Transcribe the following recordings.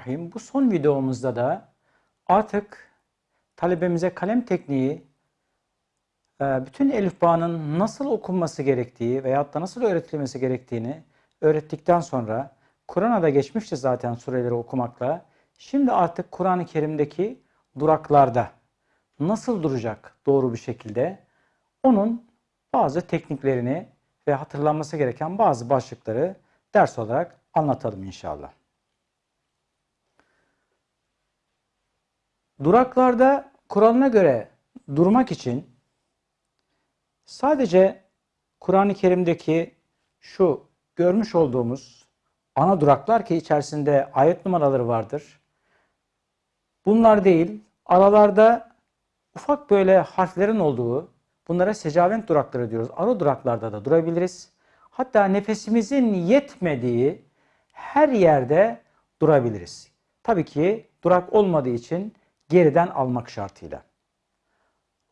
Bismillahirrahmanirrahim. Bu son videomuzda da artık talebemize kalem tekniği, e, bütün elifbanın nasıl okunması gerektiği veyahut da nasıl öğretilmesi gerektiğini öğrettikten sonra Kur'an'a da geçmişti zaten sureleri okumakla. Şimdi artık Kur'an-ı Kerim'deki duraklarda nasıl duracak doğru bir şekilde onun bazı tekniklerini ve hatırlanması gereken bazı başlıkları ders olarak anlatalım inşallah. Duraklarda kuralına göre durmak için sadece Kur'an-ı Kerim'deki şu görmüş olduğumuz ana duraklar ki içerisinde ayet numaraları vardır. Bunlar değil, aralarda ufak böyle harflerin olduğu, bunlara secavent durakları diyoruz. Ara duraklarda da durabiliriz. Hatta nefesimizin yetmediği her yerde durabiliriz. Tabii ki durak olmadığı için geriden almak şartıyla.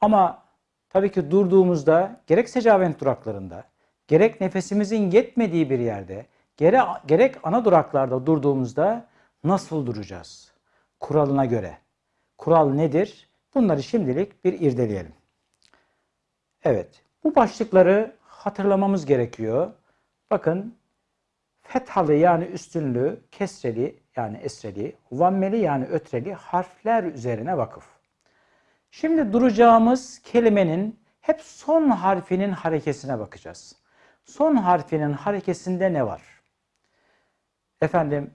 Ama tabii ki durduğumuzda gerek secavent duraklarında, gerek nefesimizin yetmediği bir yerde, gerek, gerek ana duraklarda durduğumuzda nasıl duracağız? Kuralına göre. Kural nedir? Bunları şimdilik bir irdeleyelim. Evet, bu başlıkları hatırlamamız gerekiyor. Bakın, fethalı yani üstünlü, kesreli yani esreli, vammeli yani ötreli harfler üzerine vakıf. Şimdi duracağımız kelimenin hep son harfinin harekesine bakacağız. Son harfinin harekesinde ne var? Efendim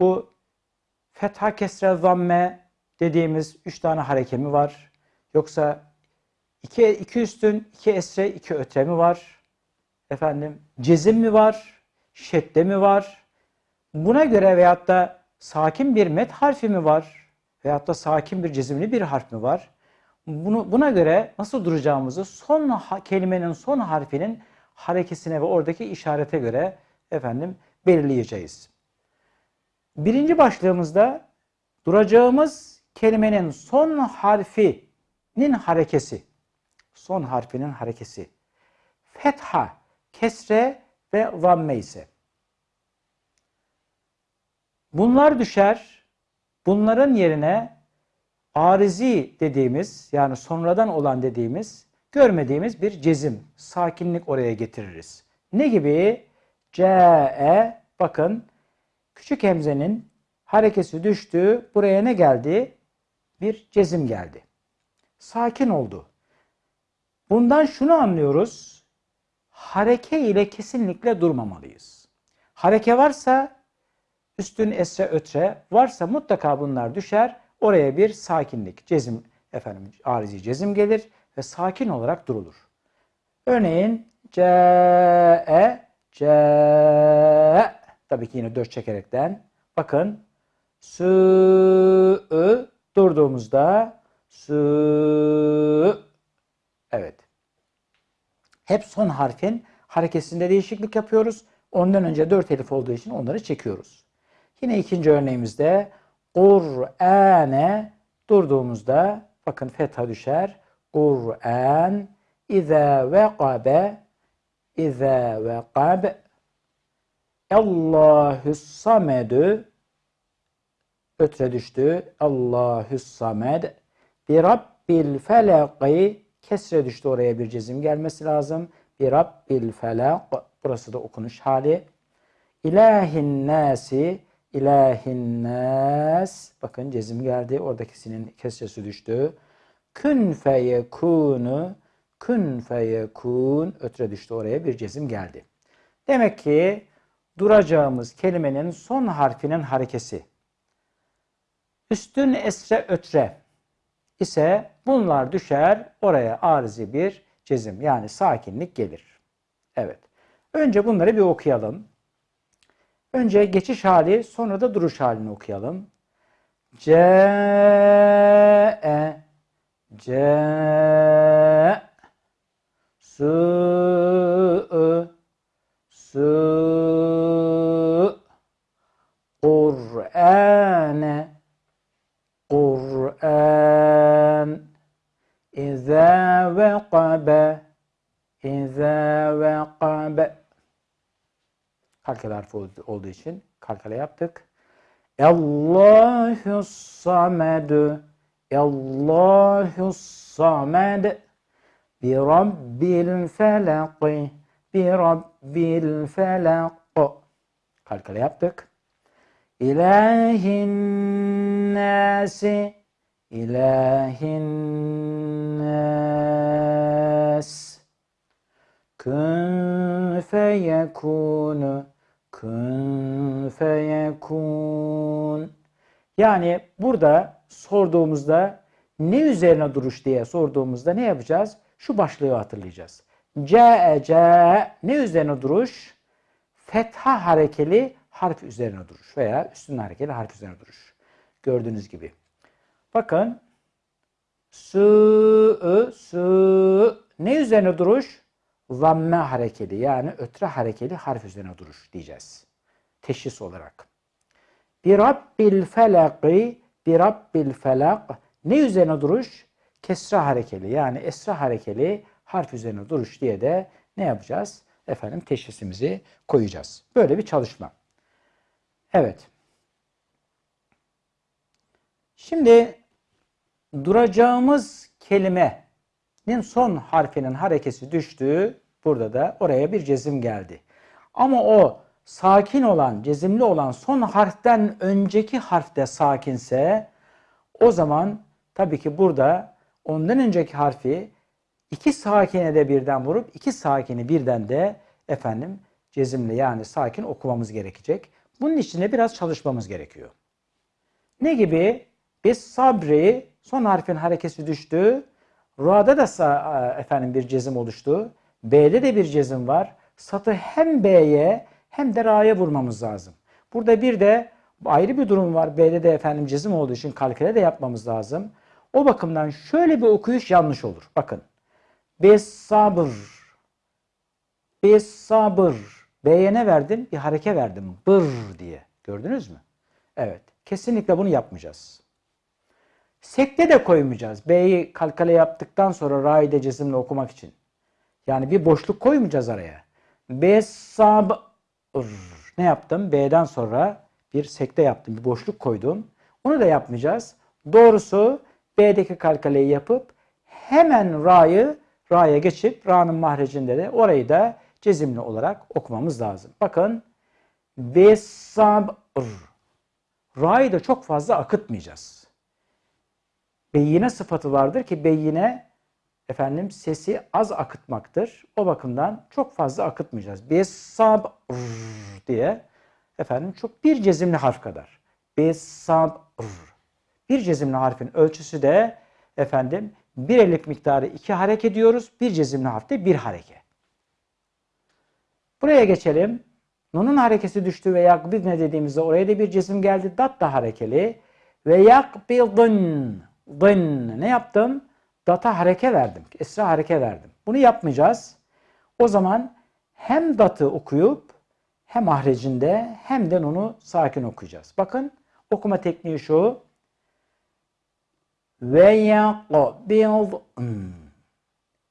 bu fetha kesre zamme dediğimiz üç tane hareke mi var? Yoksa iki, iki üstün, iki esre, iki ötre mi var? Efendim cezim mi var? Şedde mi var? Buna göre veyahut da sakin bir met harfi mi var? Veyahut da sakin bir cezimli bir harf mi var? Bunu, buna göre nasıl duracağımızı son kelimenin son harfinin harekesine ve oradaki işarete göre efendim belirleyeceğiz. Birinci başlığımızda duracağımız kelimenin son harfinin harekesi. Son harfinin harekesi. Fetha, kesre ve zamme ise. Bunlar düşer. Bunların yerine arizi dediğimiz yani sonradan olan dediğimiz görmediğimiz bir cezim, sakinlik oraya getiririz. Ne gibi? Ce bakın küçük hemzenin harekesi düştü. Buraya ne geldi? Bir cezim geldi. Sakin oldu. Bundan şunu anlıyoruz. Hareke ile kesinlikle durmamalıyız. Hareke varsa üstün esre ötre varsa mutlaka bunlar düşer. Oraya bir sakinlik, cezim efendim arizi cezim gelir ve sakin olarak durulur. Örneğin c e c tabii ki yine dört çekerekten bakın s ı durduğumuzda s evet. Hep son harfin harekesinde değişiklik yapıyoruz. Ondan önce dört elif olduğu için onları çekiyoruz. Yine ikinci örneğimizde Kur'ane durduğumuzda bakın fetha düşer. Kur'an İza veqabe İza veqabe Allahü samedü ötre düştü. Allahü samed bir Rabbil felaki kesre düştü oraya bir cezim gelmesi lazım. Bir Rabbil felak burası da okunuş hali. İlahin nasi ilahin nas bakın cezim geldi. Oradakisinin kesresi düştü. Kün feyekunu kün feyekun ötre düştü oraya bir cezim geldi. Demek ki duracağımız kelimenin son harfinin harekesi. Üstün esre ötre ise bunlar düşer oraya arızi bir cezim yani sakinlik gelir. Evet. Önce bunları bir okuyalım. Önce geçiş hali, sonra da duruş halini okuyalım. C e C su su Kur'ane Kur'an İza veqabe İza veqabe kalkale harfi olduğu için kalkale yaptık. Allahu samed. Allahu samed. Bi rabbil felak. Bi rabbil felak. Kalkale yaptık. İlahin nasi. İlahin nas. Kun feyekunu. Kun feyekun. Yani burada sorduğumuzda ne üzerine duruş diye sorduğumuzda ne yapacağız? Şu başlığı hatırlayacağız. C'e ce ne üzerine duruş? Fetha harekeli harf üzerine duruş veya üstün harekeli harf üzerine duruş. Gördüğünüz gibi. Bakın su su ne üzerine duruş? Zamme harekeli yani ötre harekeli harf üzerine duruş diyeceğiz. Teşhis olarak. Bir Rabbil felaki bir Rabbil felak ne üzerine duruş? Kesra harekeli yani esra harekeli harf üzerine duruş diye de ne yapacağız? Efendim teşhisimizi koyacağız. Böyle bir çalışma. Evet. Şimdi duracağımız kelimenin son harfinin harekesi düştü. Burada da oraya bir cezim geldi. Ama o sakin olan, cezimli olan son harften önceki harfte sakinse o zaman tabii ki burada ondan önceki harfi iki sakine de birden vurup iki sakini birden de efendim cezimli yani sakin okumamız gerekecek. Bunun için de biraz çalışmamız gerekiyor. Ne gibi? Biz sabri son harfin harekesi düştü. Ra'da da efendim bir cezim oluştu. B'de de bir cezim var. Satı hem B'ye hem de Ra'ya vurmamız lazım. Burada bir de ayrı bir durum var. B'de de efendim cezim olduğu için kalküle de yapmamız lazım. O bakımdan şöyle bir okuyuş yanlış olur. Bakın. Bis sabır. Bis sabır. B'ye ne verdim? Bir hareke verdim. Bır diye. Gördünüz mü? Evet. Kesinlikle bunu yapmayacağız. Sekte de koymayacağız. B'yi kalkale yaptıktan sonra Ra'yı da cezimle okumak için. Yani bir boşluk koymayacağız araya. B sabır. Ne yaptım? B'den sonra bir sekte yaptım. Bir boşluk koydum. Onu da yapmayacağız. Doğrusu B'deki kalkaleyi yapıp hemen Ra'yı Ra'ya geçip Ra'nın mahrecinde de orayı da cezimli olarak okumamız lazım. Bakın Besabr Ra'yı da çok fazla akıtmayacağız. Beyine sıfatı vardır ki beyine efendim sesi az akıtmaktır. O bakımdan çok fazla akıtmayacağız. Besabr diye efendim çok bir cezimli harf kadar. Besabr. Bir cezimli harfin ölçüsü de efendim bir elif miktarı iki hareket ediyoruz. Bir cezimli harfte bir hareket. Buraya geçelim. Nun'un harekesi düştü ve yakbidne dediğimizde oraya da bir cesim geldi. Dat da harekeli. Ve yakbidın. Dın. Ne yaptım? Data hareke verdim. Esra hareke verdim. Bunu yapmayacağız. O zaman hem datı okuyup hem ahrecinde hem de nunu sakin okuyacağız. Bakın okuma tekniği şu. Ve yakbidın.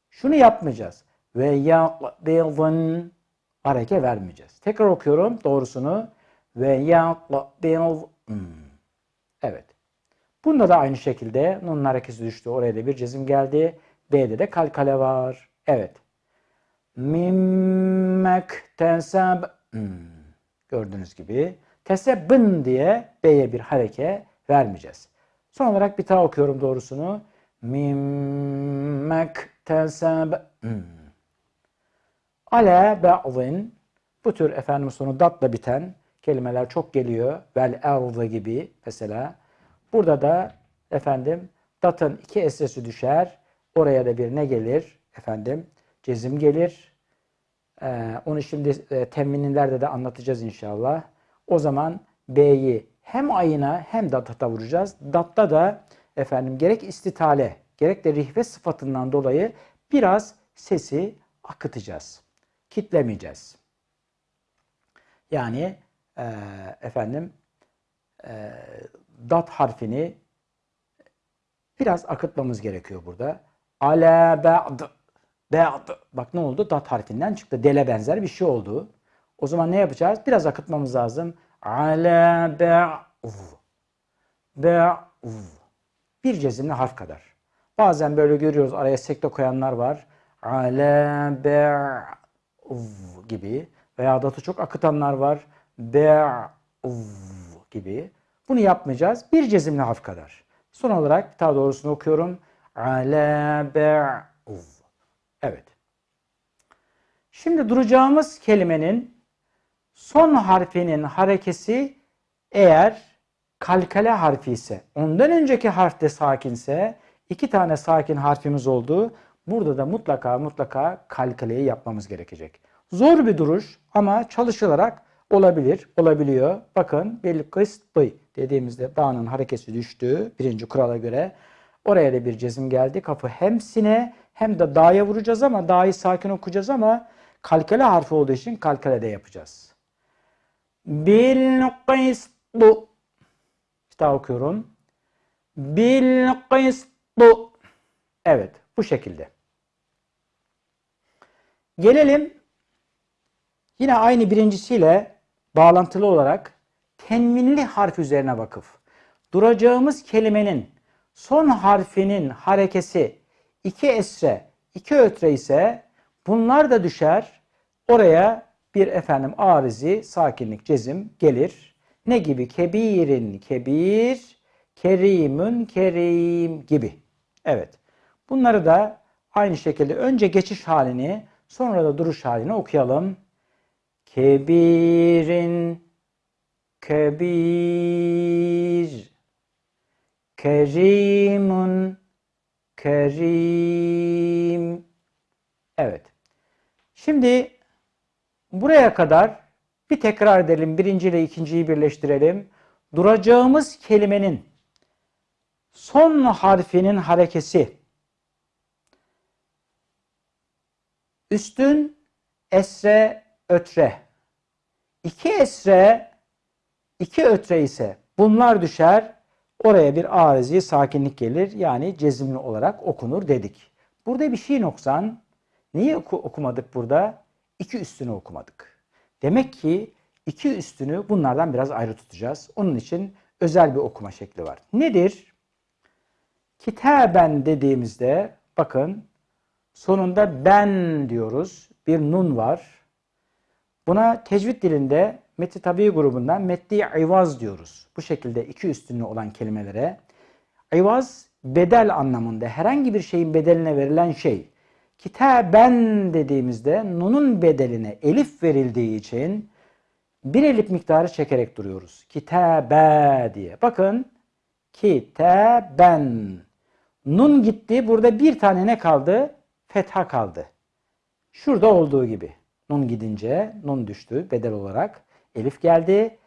Şunu yapmayacağız. Ve yakbidın hareke vermeyeceğiz. Tekrar okuyorum doğrusunu. Ve yakbidın. Evet. Bunda da aynı şekilde nunun harekesi düştü. Oraya da bir cezim geldi. B'de de kalkale var. Evet. Mimmek teseb. Gördüğünüz gibi. Tesebbın diye B'ye bir hareke vermeyeceğiz. Son olarak bir daha okuyorum doğrusunu. Mimmek teseb. Ale ba'zin. Bu tür efendim sonu datla biten kelimeler çok geliyor. Vel erdı gibi mesela. Burada da efendim datın iki esresi düşer. Oraya da bir ne gelir? Efendim cezim gelir. Ee, onu şimdi e, temminlerde de anlatacağız inşallah. O zaman B'yi hem ayına hem data vuracağız. Datta da efendim gerek istitale gerek de rihve sıfatından dolayı biraz sesi akıtacağız. Kitlemeyeceğiz. Yani e, efendim e, dat harfini biraz akıtmamız gerekiyor burada. Ala ba'd ba'd bak ne oldu? Dat harfinden çıktı. Dele benzer bir şey oldu. O zaman ne yapacağız? Biraz akıtmamız lazım. Ala Be'v. Bir cezimli harf kadar. Bazen böyle görüyoruz araya sekte koyanlar var. Ale be'v gibi. Veya datı çok akıtanlar var. Be'v gibi. Bunu yapmayacağız. Bir cezimli harf kadar. Son olarak daha doğrusunu okuyorum. Ale be'v. Evet. Şimdi duracağımız kelimenin son harfinin harekesi eğer kalkale harfi ise, ondan önceki harf de sakinse, iki tane sakin harfimiz oldu. Burada da mutlaka mutlaka kalkaleyi yapmamız gerekecek. Zor bir duruş ama çalışılarak olabilir, olabiliyor. Bakın bil kıst bıy dediğimizde dağının harekesi düştü birinci kurala göre. Oraya da bir cezim geldi. Kapı hem sine hem de da'ya vuracağız ama da'yı sakin okuyacağız ama kalkale harfi olduğu için kalkale de yapacağız. Bil kıstu. Bir daha okuyorum. Bil kıstu. Evet bu şekilde. Gelelim yine aynı birincisiyle bağlantılı olarak tenvinli harf üzerine vakıf. Duracağımız kelimenin son harfinin harekesi iki esre, iki ötre ise bunlar da düşer. Oraya bir efendim arizi, sakinlik, cezim gelir. Ne gibi? Kebirin kebir, kerimün kerim gibi. Evet. Bunları da aynı şekilde önce geçiş halini sonra da duruş halini okuyalım. Kebirin kebir kerimun kerim Evet. Şimdi buraya kadar bir tekrar edelim. Birinci ile ikinciyi birleştirelim. Duracağımız kelimenin son harfinin harekesi üstün esre ötre iki esre iki ötre ise bunlar düşer oraya bir arizi sakinlik gelir yani cezimli olarak okunur dedik. Burada bir şey noksan niye oku okumadık burada? İki üstünü okumadık. Demek ki iki üstünü bunlardan biraz ayrı tutacağız. Onun için özel bir okuma şekli var. Nedir? Kitaben dediğimizde bakın sonunda ben diyoruz. Bir nun var. Buna tecvid dilinde Metni Tabi grubundan Metni İvaz diyoruz. Bu şekilde iki üstünlü olan kelimelere. İvaz bedel anlamında herhangi bir şeyin bedeline verilen şey. Kitaben dediğimizde nunun bedeline elif verildiği için bir elif miktarı çekerek duruyoruz. Kitabe diye. Bakın kitaben. Nun gitti. Burada bir tane ne kaldı? Fetha kaldı. Şurada olduğu gibi. Nun gidince nun düştü bedel olarak. Elif geldi.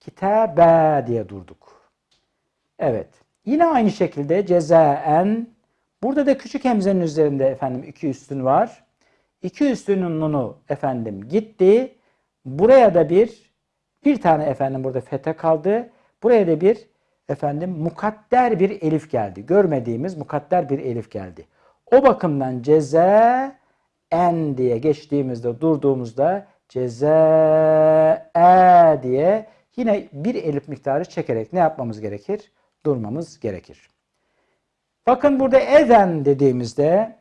Kitabe diye durduk. Evet. Yine aynı şekilde cezaen. Burada da küçük hemzenin üzerinde efendim iki üstün var. İki üstünün nunu efendim gitti. Buraya da bir bir tane efendim burada fete kaldı. Buraya da bir efendim mukadder bir elif geldi. Görmediğimiz mukadder bir elif geldi. O bakımdan ceza en diye geçtiğimizde durduğumuzda ceza e diye yine bir elif miktarı çekerek ne yapmamız gerekir? Durmamız gerekir. Bakın burada ezen dediğimizde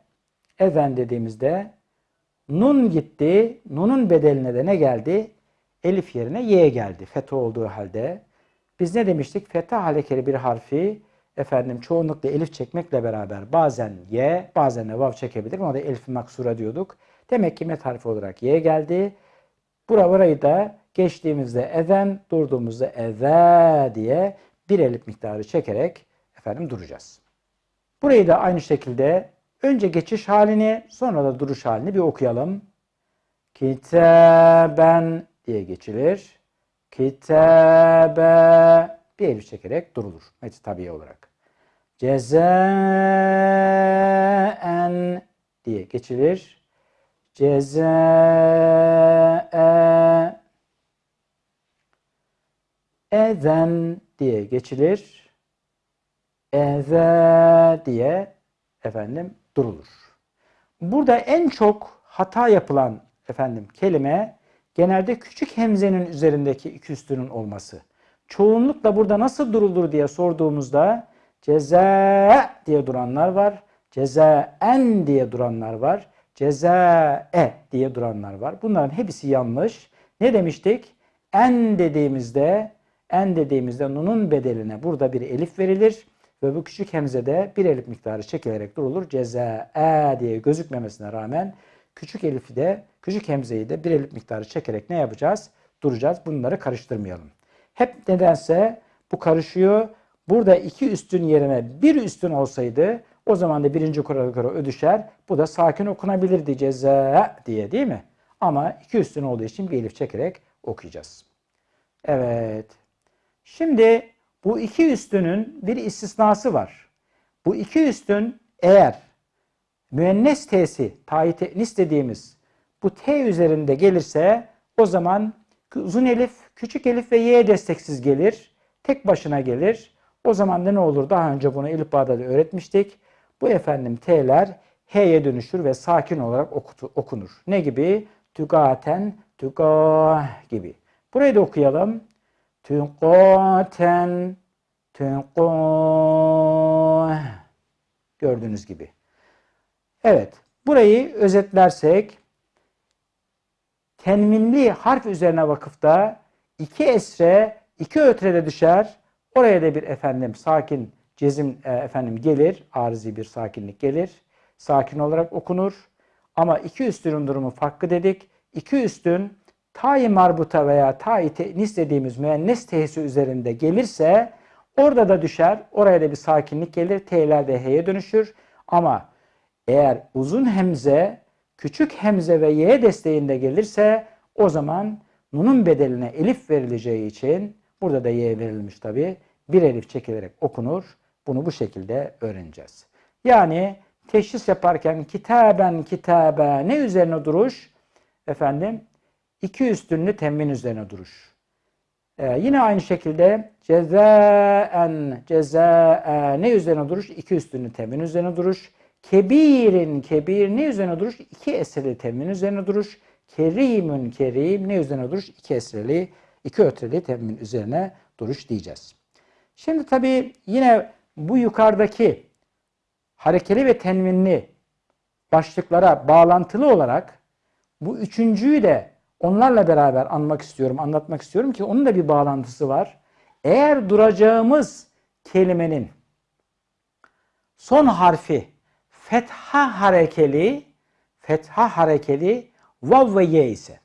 ezen dediğimizde nun gitti. Nunun bedeline de ne geldi? Elif yerine y geldi. Fetha olduğu halde. Biz ne demiştik? Fetha halekeli bir harfi efendim çoğunlukla elif çekmekle beraber bazen y, bazen de vav çekebilir. Ona da elif maksura diyorduk. Demek ki met harfi olarak y geldi. Bura burayı da geçtiğimizde ezen, durduğumuzda eze diye bir elif miktarı çekerek efendim duracağız. Burayı da aynı şekilde önce geçiş halini sonra da duruş halini bir okuyalım. Kitaben diye geçilir. Kitabe bir elif çekerek durulur. Meti tabiye olarak. Cezaen diye geçilir. Cezae ezen diye geçilir. Eze diye efendim durulur. Burada en çok hata yapılan efendim kelime genelde küçük hemzenin üzerindeki iki üstünün olması. çoğunlukla burada nasıl durulur diye sorduğumuzda ceza diye duranlar var. Cezaen diye duranlar var. Cezae diye duranlar var. Bunların hepsi yanlış. Ne demiştik? En dediğimizde en dediğimizde nunun bedeline burada bir elif verilir ve bu küçük hemzede bir elif miktarı çekilerek durulur. Cezae diye gözükmemesine rağmen küçük elifi de küçük hemzeyi de bir elif miktarı çekerek ne yapacağız? Duracağız. Bunları karıştırmayalım. Hep nedense bu karışıyor. Burada iki üstün yerine bir üstün olsaydı o zaman da birinci kurala göre ödüşer. Bu da sakin okunabilirdi ceza diye değil mi? Ama iki üstün olduğu için bir elif çekerek okuyacağız. Evet. Şimdi bu iki üstünün bir istisnası var. Bu iki üstün eğer müennes t'si, tayi dediğimiz bu t üzerinde gelirse o zaman uzun elif, küçük elif ve y desteksiz gelir. Tek başına gelir. O zaman da ne olur? Daha önce bunu elif bağda da öğretmiştik. Bu efendim t'ler h'ye dönüşür ve sakin olarak okutu, okunur. Ne gibi? Tügaten, tüga gibi. Burayı da okuyalım. Tügaten, tüga. Gördüğünüz gibi. Evet. Burayı özetlersek tenvinli harf üzerine vakıfta iki esre, iki ötrede düşer. Oraya da bir efendim sakin cezim e, efendim gelir. Arızi bir sakinlik gelir. Sakin olarak okunur. Ama iki üstünün durumu farklı dedik. İki üstün tayi marbuta veya tayi tenis dediğimiz müennes tehisi üzerinde gelirse orada da düşer. Oraya da bir sakinlik gelir. T'ler de H'ye dönüşür. Ama eğer uzun hemze, küçük hemze ve Y desteğinde gelirse o zaman nunun bedeline elif verileceği için burada da Y verilmiş tabi bir elif çekilerek okunur. Bunu bu şekilde öğreneceğiz. Yani teşhis yaparken kitaben kitabe ne üzerine duruş? Efendim iki üstünlü temmin üzerine duruş. Ee, yine aynı şekilde cezaen cezae ne üzerine duruş? İki üstünlü temmin üzerine duruş. Kebirin kebir ne üzerine duruş? İki esreli temmin üzerine duruş. Kerimün kerim ne üzerine duruş? İki esreli, iki ötreli temmin üzerine duruş diyeceğiz. Şimdi tabii yine bu yukarıdaki harekeli ve tenvinli başlıklara bağlantılı olarak bu üçüncüyü de onlarla beraber anmak istiyorum, anlatmak istiyorum ki onun da bir bağlantısı var. Eğer duracağımız kelimenin son harfi fetha harekeli, fetha harekeli vav ve ye ise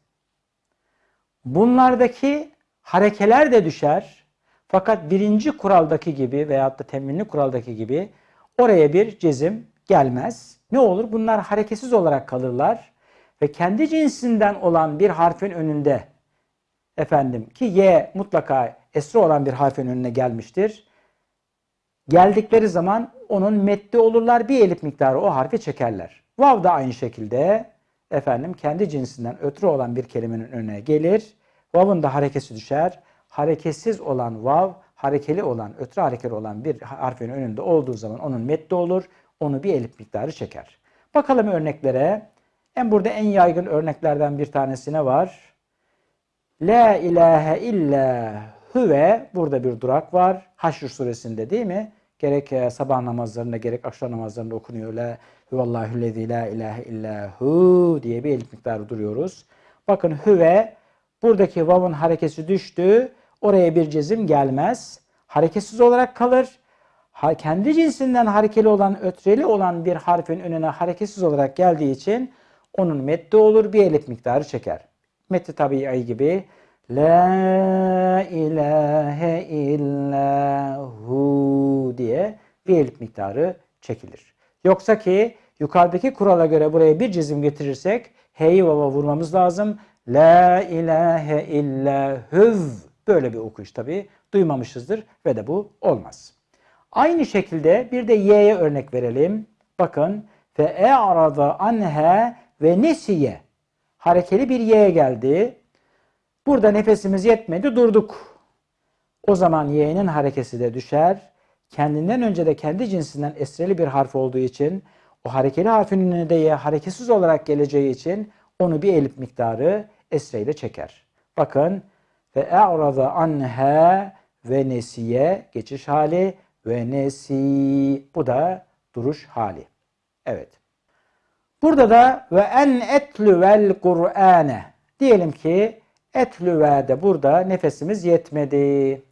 bunlardaki harekeler de düşer. Fakat birinci kuraldaki gibi veyahut da teminli kuraldaki gibi oraya bir cezim gelmez. Ne olur? Bunlar hareketsiz olarak kalırlar ve kendi cinsinden olan bir harfin önünde efendim ki y mutlaka esri olan bir harfin önüne gelmiştir. Geldikleri zaman onun metni olurlar. Bir elif miktarı o harfi çekerler. Vav da aynı şekilde efendim kendi cinsinden ötürü olan bir kelimenin önüne gelir. Vav'ın da harekesi düşer. Hareketsiz olan vav, harekeli olan, ötürü harekeli olan bir harfin önünde olduğu zaman onun metni olur. Onu bir elif miktarı çeker. Bakalım örneklere. En burada en yaygın örneklerden bir tanesine var. La ilahe illa huve burada bir durak var. Haşr suresinde değil mi? Gerek e, sabah namazlarında gerek akşam namazlarında okunuyor. La huvallahu lezi la ilahe illa hu diye bir elif miktarı duruyoruz. Bakın hüve buradaki vav'ın harekesi düştü. Oraya bir cezim gelmez. Hareketsiz olarak kalır. Kendi cinsinden harekeli olan, ötreli olan bir harfin önüne hareketsiz olarak geldiği için onun meddi olur. Bir elif miktarı çeker. Meddi tabii gibi La ilahe illa hu diye bir elif miktarı çekilir. Yoksa ki yukarıdaki kurala göre buraya bir cizim getirirsek h'yi vava vurmamız lazım. La ilahe illa huv böyle bir okuyuş tabi duymamışızdır ve de bu olmaz. Aynı şekilde bir de y'ye örnek verelim. Bakın fe e arada anhe ve nesiye harekeli bir y'ye geldi. Burada nefesimiz yetmedi durduk. O zaman y'nin harekesi de düşer. Kendinden önce de kendi cinsinden esreli bir harf olduğu için o harekeli harfin önüne de y hareketsiz olarak geleceği için onu bir elif miktarı esreyle çeker. Bakın ve e'rada anha ve nesiye geçiş hali ve nesi bu da duruş hali. Evet. Burada da ve en etlüvel Kur'ane diyelim ki etlüvede burada nefesimiz yetmedi.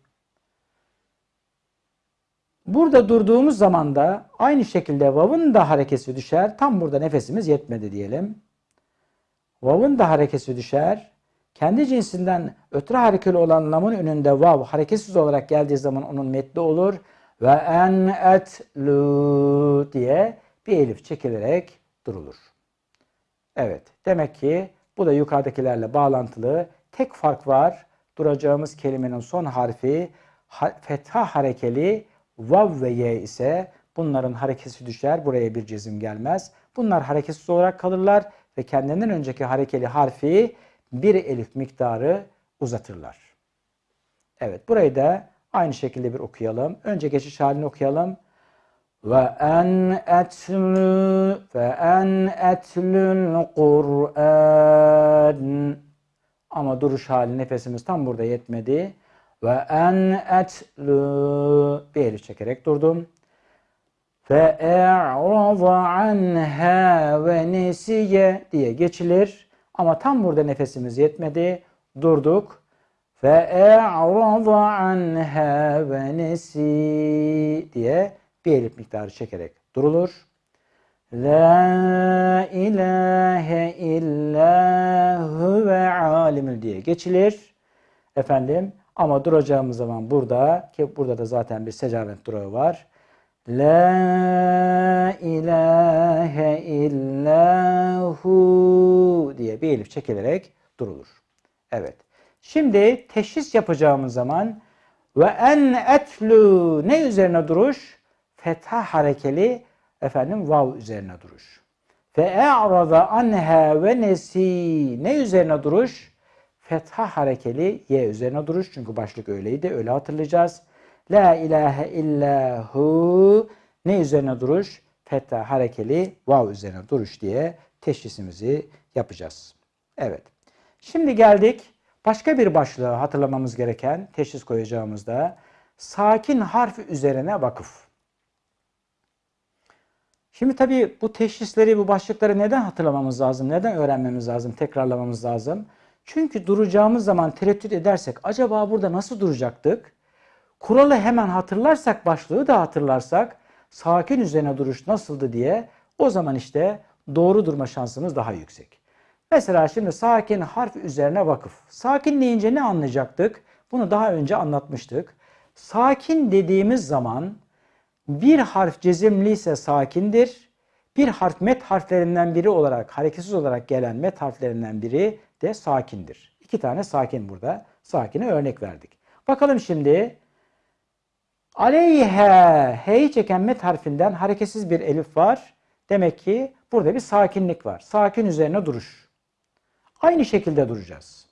Burada durduğumuz zaman da aynı şekilde vav'ın da harekesi düşer. Tam burada nefesimiz yetmedi diyelim. Vav'ın da harekesi düşer. Kendi cinsinden ötürü harekeli olan lamın önünde vav hareketsiz olarak geldiği zaman onun metni olur. Ve en etlu diye bir elif çekilerek durulur. Evet. Demek ki bu da yukarıdakilerle bağlantılı. Tek fark var. Duracağımız kelimenin son harfi fetha harekeli vav ve ye ise bunların harekesi düşer. Buraya bir cezim gelmez. Bunlar hareketsiz olarak kalırlar ve kendinden önceki harekeli harfi bir elif miktarı uzatırlar. Evet burayı da aynı şekilde bir okuyalım. Önce geçiş halini okuyalım. Ve en etlü ve en etlül Kur'an ama duruş hali nefesimiz tam burada yetmedi. Ve en etlü bir elif çekerek durdum. Fe e'rada anha ve nesiye diye geçilir. Ama tam burada nefesimiz yetmedi. Durduk. Anha ve nesi diye bir elif miktarı çekerek durulur. La ilahe illa huve alimül diye geçilir. Efendim ama duracağımız zaman burada ki burada da zaten bir secamet durağı var. La ilahe illahu diye bir elif çekilerek durulur. Evet. Şimdi teşhis yapacağımız zaman ve en etlu ne üzerine duruş? Fetha harekeli efendim vav üzerine duruş. Fe e'rada anha ve nesi ne üzerine duruş? Fetha harekeli ye üzerine duruş. Çünkü başlık öyleydi. Öyle hatırlayacağız. La ilahe illahu ne üzerine duruş? Fetha harekeli vav üzerine duruş diye teşhisimizi yapacağız. Evet. Şimdi geldik başka bir başlığı hatırlamamız gereken teşhis koyacağımızda sakin harf üzerine vakıf. Şimdi tabii bu teşhisleri, bu başlıkları neden hatırlamamız lazım? Neden öğrenmemiz lazım? Tekrarlamamız lazım? Çünkü duracağımız zaman tereddüt edersek acaba burada nasıl duracaktık? Kuralı hemen hatırlarsak, başlığı da hatırlarsak sakin üzerine duruş nasıldı diye o zaman işte doğru durma şansımız daha yüksek. Mesela şimdi sakin harf üzerine vakıf. Sakin deyince ne anlayacaktık? Bunu daha önce anlatmıştık. Sakin dediğimiz zaman bir harf cezimli ise sakindir. Bir harf met harflerinden biri olarak, hareketsiz olarak gelen met harflerinden biri de sakindir. İki tane sakin burada. Sakine örnek verdik. Bakalım şimdi. Aleyhe, he'yi çeken met harfinden hareketsiz bir elif var. Demek ki burada bir sakinlik var. Sakin üzerine duruş. Aynı şekilde duracağız.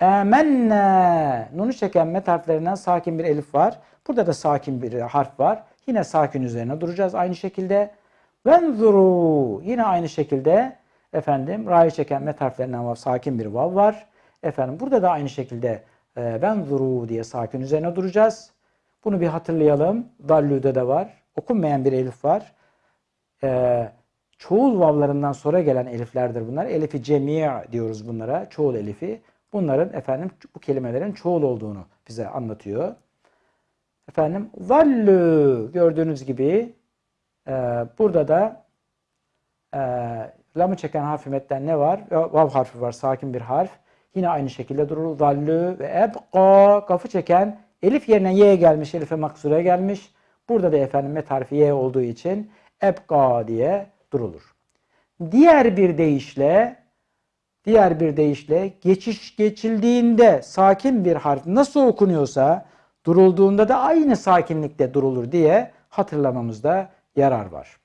Emenne, nunu çeken met harflerinden sakin bir elif var. Burada da sakin bir harf var. Yine sakin üzerine duracağız aynı şekilde. Venzuru yine aynı şekilde efendim ra'yı çeken met harflerinden vav, sakin bir vav var. Efendim burada da aynı şekilde e, venzuru diye sakin üzerine duracağız. Bunu bir hatırlayalım. Dallü'de de var. Okunmayan bir elif var. E, çoğul vavlarından sonra gelen eliflerdir bunlar. Elifi cemi' diyoruz bunlara. Çoğul elifi. Bunların efendim bu kelimelerin çoğul olduğunu bize anlatıyor. Efendim zallü gördüğünüz gibi e, burada da e, lamı çeken metten ne var? Vav harfi var. Sakin bir harf. Yine aynı şekilde durur. Zallü ve ebqa kafı çeken elif yerine y gelmiş. Elife maksura gelmiş. Burada da efendim met harfi y olduğu için ebqa diye durulur. Diğer bir deyişle diğer bir deyişle geçiş geçildiğinde sakin bir harf nasıl okunuyorsa durulduğunda da aynı sakinlikte durulur diye hatırlamamızda yarar var.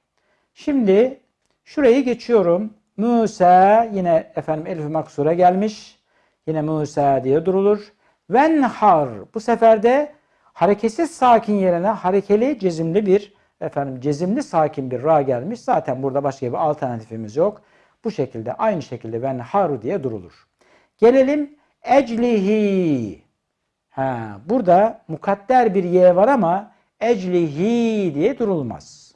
Şimdi şurayı geçiyorum. Musa yine efendim elif maksura gelmiş. Yine Musa diye durulur. Venhar bu sefer de hareketsiz sakin yerine harekeli cezimli bir efendim cezimli sakin bir ra gelmiş. Zaten burada başka bir alternatifimiz yok. Bu şekilde aynı şekilde venhar diye durulur. Gelelim eclihi Ha, burada mukadder bir y var ama eclihi diye durulmaz.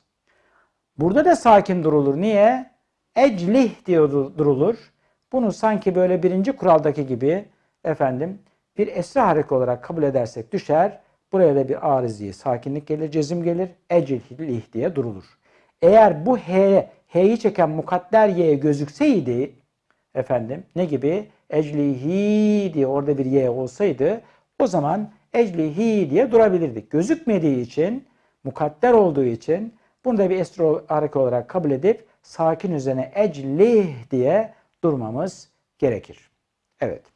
Burada da sakin durulur. Niye? Eclih diye dur- durulur. Bunu sanki böyle birinci kuraldaki gibi efendim bir esra hareke olarak kabul edersek düşer. Buraya da bir arizi sakinlik gelir, cezim gelir. Eclih diye durulur. Eğer bu h, h'yi çeken mukadder y gözükseydi efendim ne gibi? Eclihi diye orada bir y olsaydı o zaman eclihi diye durabilirdik. Gözükmediği için, mukadder olduğu için bunu da bir estro hareke olarak kabul edip sakin üzerine eclih diye durmamız gerekir. Evet.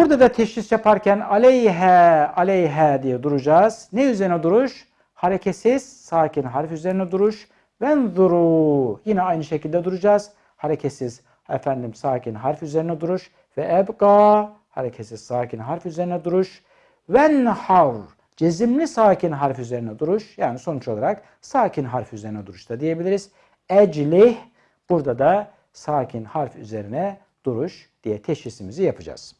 Burada da teşhis yaparken aleyhe, aleyhe diye duracağız. Ne üzerine duruş? Hareketsiz, sakin harf üzerine duruş. Venzuru. Yine aynı şekilde duracağız. Hareketsiz, efendim sakin harf üzerine duruş. Ve ebga. Hareketsiz, sakin harf üzerine duruş. Venhar. Cezimli sakin harf üzerine duruş. Yani sonuç olarak sakin harf üzerine duruşta diyebiliriz. Eclih. Burada da sakin harf üzerine duruş diye teşhisimizi yapacağız.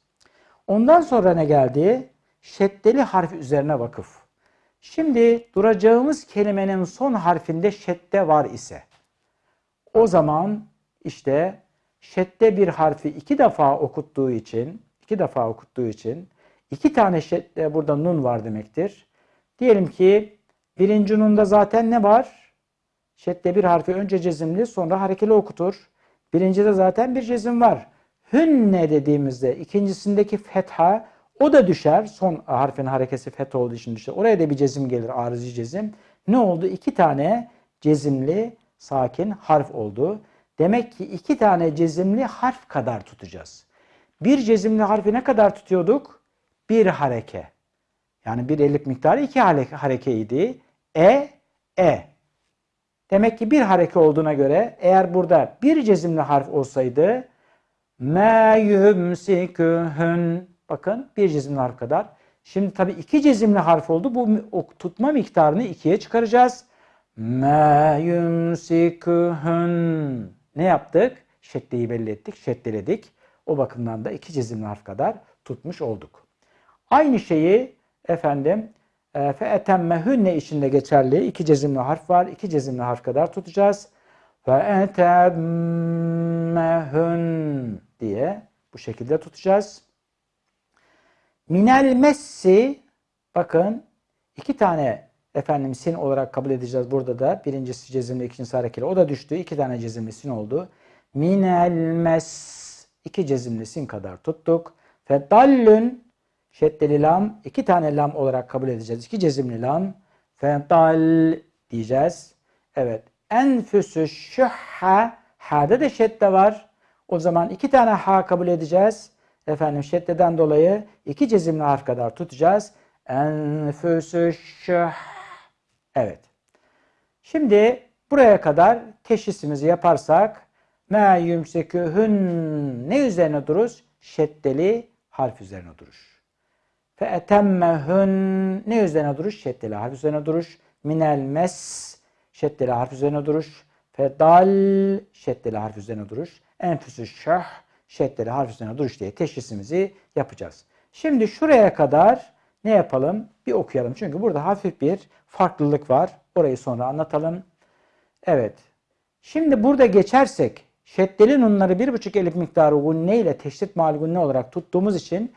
Ondan sonra ne geldi? Şeddeli harf üzerine vakıf. Şimdi duracağımız kelimenin son harfinde şedde var ise o zaman işte şedde bir harfi iki defa okuttuğu için iki defa okuttuğu için iki tane şedde burada nun var demektir. Diyelim ki birinci nunda zaten ne var? Şedde bir harfi önce cezimli sonra harekeli okutur. Birincide zaten bir cezim var. Hünne dediğimizde ikincisindeki fetha o da düşer. Son harfin harekesi fetha olduğu için düşer. Oraya da bir cezim gelir. Arızi cezim. Ne oldu? İki tane cezimli sakin harf oldu. Demek ki iki tane cezimli harf kadar tutacağız. Bir cezimli harfi ne kadar tutuyorduk? Bir hareke. Yani bir elif miktarı iki hareke, harekeydi. E, E. Demek ki bir hareke olduğuna göre eğer burada bir cezimli harf olsaydı me yumsikuhun bakın bir cezimli harf kadar. Şimdi tabii iki cezimli harf oldu. Bu tutma miktarını ikiye çıkaracağız. Me yumsikuhun ne yaptık? Şeddeyi belli ettik, şeddeledik. O bakımdan da iki cezimli harf kadar tutmuş olduk. Aynı şeyi efendim e, fe etemmehünne içinde geçerli. iki cezimli harf var. iki cezimli harf kadar tutacağız. Fe etemmehün diye bu şekilde tutacağız. Minel messi bakın iki tane efendim sin olarak kabul edeceğiz burada da. Birincisi cezimli, ikincisi harekeli. O da düştü. iki tane cezimli sin oldu. Minel mes iki cezimli sin kadar tuttuk. Fedallün şeddeli lam iki tane lam olarak kabul edeceğiz. İki cezimli lam. Fedal diyeceğiz. Evet. Enfüsü şühha ha'da da şedde var. O zaman iki tane ha kabul edeceğiz. Efendim şeddeden dolayı iki cezimli harf kadar tutacağız. Enfüsü şüh. Evet. Şimdi buraya kadar teşhisimizi yaparsak me yumsekühün ne üzerine duruz? Şeddeli harf üzerine duruş. Fe etemmehün ne üzerine duruş? Şeddeli harf üzerine duruş. Minel mes şeddeli harf üzerine duruş. Fedal şeddeli harf üzerine duruş. Enfüsü şah şeddeli harf üzerine duruş diye teşhisimizi yapacağız. Şimdi şuraya kadar ne yapalım? Bir okuyalım. Çünkü burada hafif bir farklılık var. Orayı sonra anlatalım. Evet. Şimdi burada geçersek şeddeli nunları bir buçuk elif miktarı gunne ile teşdit mal gunne olarak tuttuğumuz için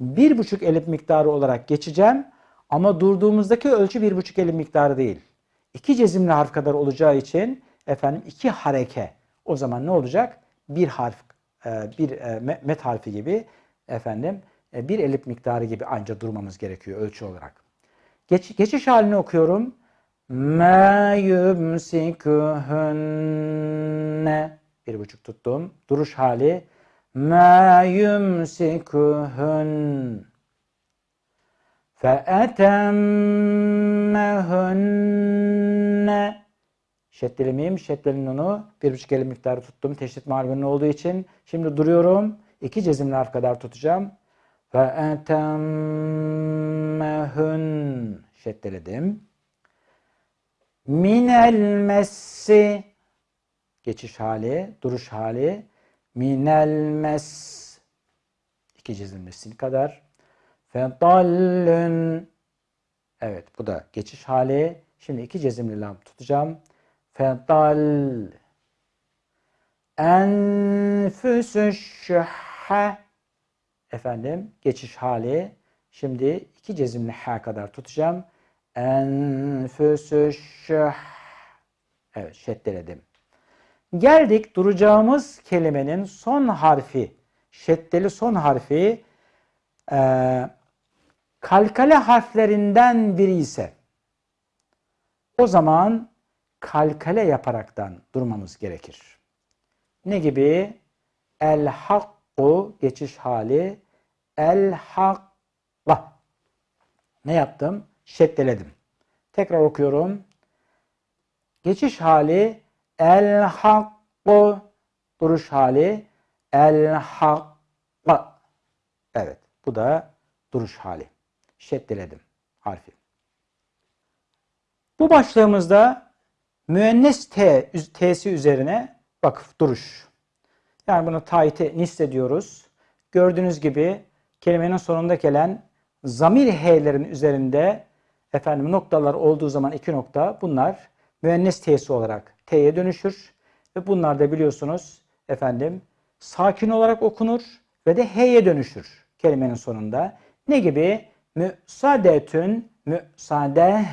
bir buçuk elif miktarı olarak geçeceğim. Ama durduğumuzdaki ölçü bir buçuk elif miktarı değil. İki cezimli harf kadar olacağı için efendim iki hareke. O zaman ne olacak? Bir harf, e, bir e, met harfi gibi efendim e, bir elif miktarı gibi anca durmamız gerekiyor ölçü olarak. Geç, geçiş halini okuyorum. Ma yumsikuhunne bir buçuk tuttum. Duruş hali. Ma yumsikuhun feetemmehunne Şeddeli mim, şeddeli nunu bir buçuk elif miktarı tuttum. Teşdit margunun olduğu için. Şimdi duruyorum. İki cezimli harf kadar tutacağım. Etemmehun şeddeledim. Minel messi geçiş hali, duruş hali. Minel mes iki cezimli sin kadar. Fedallün. Evet bu da geçiş hali. Şimdi iki cezimli lam tutacağım. Fedal. Enfüsü şühhe. Efendim geçiş hali. Şimdi iki cezimli ha kadar tutacağım. Enfüsü şüh. Evet şeddeledim. Geldik duracağımız kelimenin son harfi. Şeddeli son harfi e, kalkale harflerinden biri ise o zaman kalkale yaparaktan durmamız gerekir. Ne gibi? El hakku geçiş hali. El hakka. Ne yaptım? Şeddeledim. Tekrar okuyorum. Geçiş hali el hakku duruş hali el hakka. Evet. Bu da duruş hali. Şeddeledim harfi. Bu başlığımızda müennes T, T'si üzerine vakıf duruş. Yani bunu taite nisle diyoruz. Gördüğünüz gibi kelimenin sonunda gelen zamir H'lerin üzerinde efendim noktalar olduğu zaman iki nokta bunlar müennes T'si olarak T'ye dönüşür. Ve bunlar da biliyorsunuz efendim sakin olarak okunur ve de H'ye dönüşür kelimenin sonunda. Ne gibi? Müsaadetün, müsaade,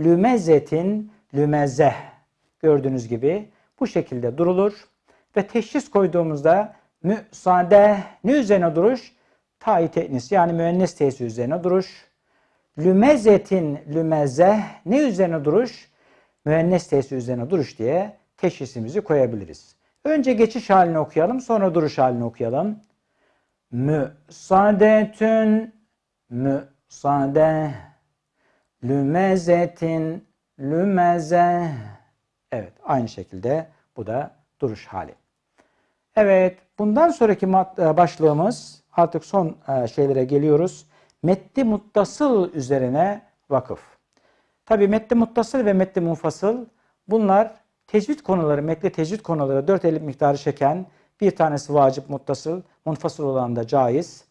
lümezetin, lümezeh. Gördüğünüz gibi bu şekilde durulur. Ve teşhis koyduğumuzda müsaade ne üzerine duruş? Ta teknis yani müennes tesi üzerine duruş. Lümezetin lümezeh ne üzerine duruş? Müennes tesi üzerine duruş diye teşhisimizi koyabiliriz. Önce geçiş halini okuyalım sonra duruş halini okuyalım. Müsaadetün müsaade lümezetin lümeze Evet aynı şekilde bu da duruş hali. Evet bundan sonraki e, başlığımız artık son e, şeylere geliyoruz. Metni muttasıl üzerine vakıf. Tabi metni muttasıl ve metni munfasıl bunlar tecvid konuları, metni tecvid konuları dört elif miktarı çeken bir tanesi vacip muttasıl, munfasıl olan da caiz.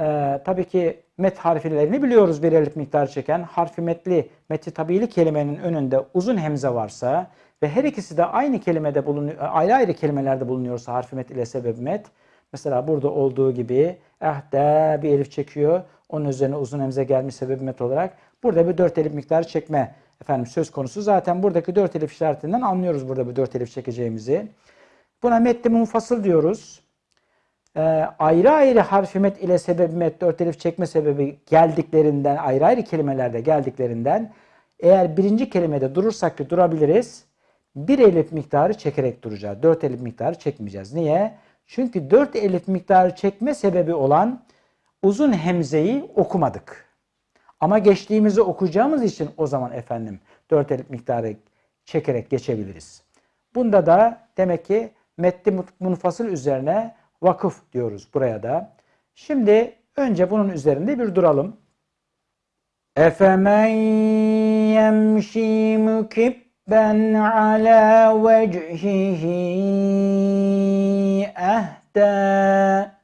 Ee, tabii ki met harflerini biliyoruz bir elif miktarı çeken. Harfi metli, metli tabili kelimenin önünde uzun hemze varsa ve her ikisi de aynı kelimede bulunuyor, ayrı ayrı kelimelerde bulunuyorsa harfi met ile sebep met. Mesela burada olduğu gibi ehde bir elif çekiyor. Onun üzerine uzun hemze gelmiş sebep met olarak. Burada bir dört elif miktarı çekme efendim söz konusu. Zaten buradaki dört elif işaretinden anlıyoruz burada bir dört elif çekeceğimizi. Buna metli munfasıl diyoruz. Ee, ayrı ayrı harfi met ile sebebi met dört elif çekme sebebi geldiklerinden ayrı ayrı kelimelerde geldiklerinden eğer birinci kelimede durursak ki durabiliriz. Bir elif miktarı çekerek duracağız. Dört elif miktarı çekmeyeceğiz. Niye? Çünkü dört elif miktarı çekme sebebi olan uzun hemzeyi okumadık. Ama geçtiğimizi okuyacağımız için o zaman efendim dört elif miktarı çekerek geçebiliriz. Bunda da demek ki metni munfasıl üzerine vakıf diyoruz buraya da. Şimdi önce bunun üzerinde bir duralım. Efemen yemşi mukibben ala vecihihi ehda.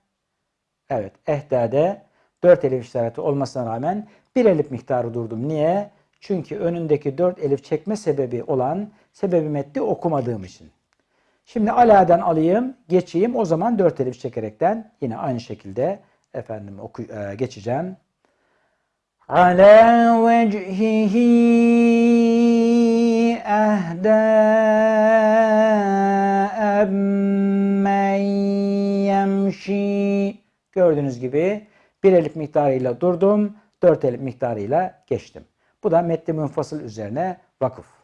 Evet, ehdade dört elif işareti olmasına rağmen bir elif miktarı durdum. Niye? Çünkü önündeki dört elif çekme sebebi olan sebebi metni okumadığım için. Şimdi aladen alayım, geçeyim. O zaman dört elif çekerekten yine aynı şekilde efendim oku, e, geçeceğim. Ala vecihihi ehda emmen yemşi Gördüğünüz gibi bir elif miktarıyla durdum, dört elif miktarıyla geçtim. Bu da metni münfasıl üzerine vakıf.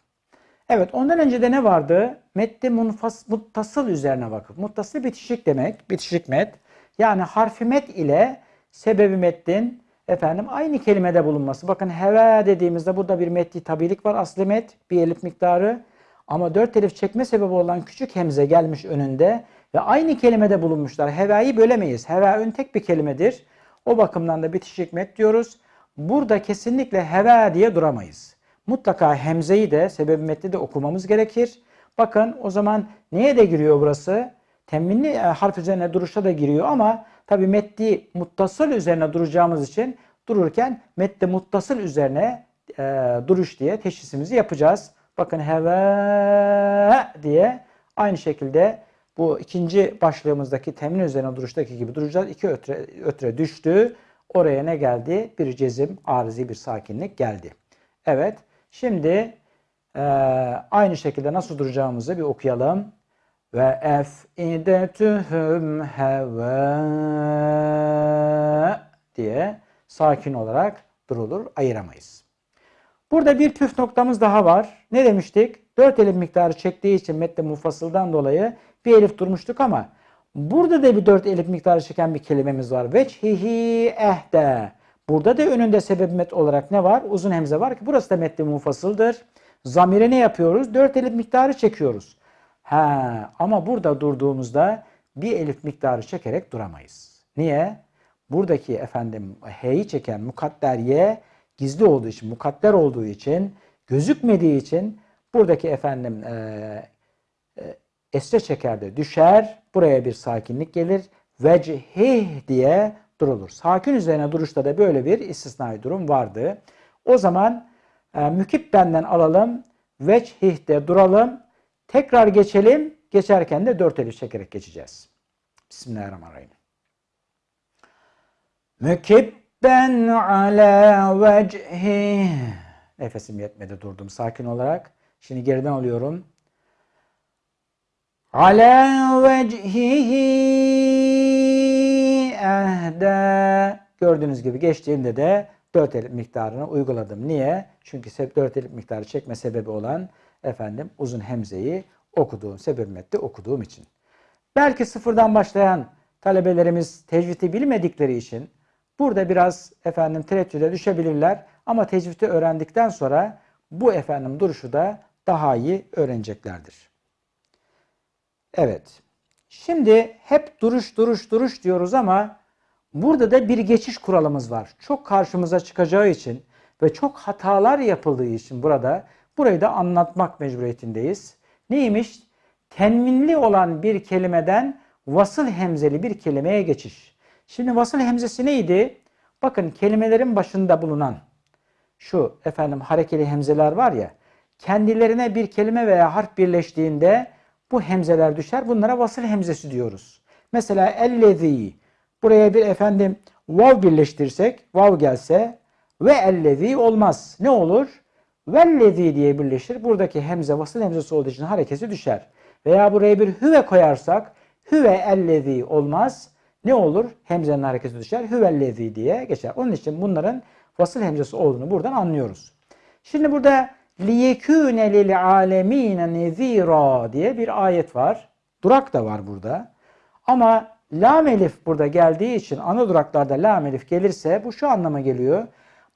Evet ondan önce de ne vardı? Metni munfas, muttasıl üzerine vakıf. Muttasıl bitişik demek. Bitişik met. Yani harfi met ile sebebi metnin efendim aynı kelimede bulunması. Bakın heve dediğimizde burada bir metni tabilik var. Aslı met bir elif miktarı. Ama dört elif çekme sebebi olan küçük hemze gelmiş önünde ve aynı kelimede bulunmuşlar. Heve'yi bölemeyiz. Heve ön tek bir kelimedir. O bakımdan da bitişik met diyoruz. Burada kesinlikle heve diye duramayız mutlaka hemzeyi de sebebi metni de okumamız gerekir. Bakın o zaman neye de giriyor burası? Temminli e, harf üzerine duruşa da giriyor ama tabi meddi muttasıl üzerine duracağımız için dururken medde muttasıl üzerine e, duruş diye teşhisimizi yapacağız. Bakın heve diye aynı şekilde bu ikinci başlığımızdaki temin üzerine duruştaki gibi duracağız. İki ötre, ötre düştü. Oraya ne geldi? Bir cezim, arızi bir sakinlik geldi. Evet. Şimdi e, aynı şekilde nasıl duracağımızı bir okuyalım. Ve efidetühüm heve diye sakin olarak durulur, ayıramayız. Burada bir püf noktamız daha var. Ne demiştik? Dört elif miktarı çektiği için metne mufasıldan dolayı bir elif durmuştuk ama burada da bir dört elif miktarı çeken bir kelimemiz var. Veçhihi ehde. Burada da önünde sebep met olarak ne var? Uzun hemze var ki burası da metni mufasıldır. Zamire ne yapıyoruz? Dört elif miktarı çekiyoruz. Ha, ama burada durduğumuzda bir elif miktarı çekerek duramayız. Niye? Buradaki efendim h'yi çeken mukadder y gizli olduğu için, mukadder olduğu için, gözükmediği için buradaki efendim e, e, esre çekerde düşer. Buraya bir sakinlik gelir. Vecihih diye durulur. Sakin üzerine duruşta da böyle bir istisnai durum vardı. O zaman e, mükip benden alalım. Vecih'te duralım. Tekrar geçelim. Geçerken de dört elif çekerek geçeceğiz. Bismillahirrahmanirrahim. Mükibben ala vecihi. Nefesim yetmedi durdum sakin olarak. Şimdi geriden alıyorum. Ala vecihi ehde. Gördüğünüz gibi geçtiğimde de dört elif miktarını uyguladım. Niye? Çünkü dört elif miktarı çekme sebebi olan efendim uzun hemzeyi okuduğum, sebep metni okuduğum için. Belki sıfırdan başlayan talebelerimiz tecvidi bilmedikleri için burada biraz efendim tereddüde düşebilirler ama tecvidi öğrendikten sonra bu efendim duruşu da daha iyi öğreneceklerdir. Evet. Şimdi hep duruş duruş duruş diyoruz ama burada da bir geçiş kuralımız var. Çok karşımıza çıkacağı için ve çok hatalar yapıldığı için burada burayı da anlatmak mecburiyetindeyiz. Neymiş? Tenminli olan bir kelimeden vasıl hemzeli bir kelimeye geçiş. Şimdi vasıl hemzesi neydi? Bakın kelimelerin başında bulunan şu efendim harekeli hemzeler var ya kendilerine bir kelime veya harf birleştiğinde bu hemzeler düşer. Bunlara vasıl hemzesi diyoruz. Mesela ellezî buraya bir efendim vav birleştirsek vav gelse ve ellezî olmaz. Ne olur? Vellezî diye birleşir. Buradaki hemze vasıl hemzesi olduğu için harekesi düşer. Veya buraya bir hüve koyarsak hüve ellezî olmaz. Ne olur? Hemzenin hareketi düşer. Hüvellezî diye geçer. Onun için bunların vasıl hemzesi olduğunu buradan anlıyoruz. Şimdi burada lil alemîne nezîrâ diye bir ayet var. Durak da var burada. Ama lam elif burada geldiği için ana duraklarda lam elif gelirse bu şu anlama geliyor.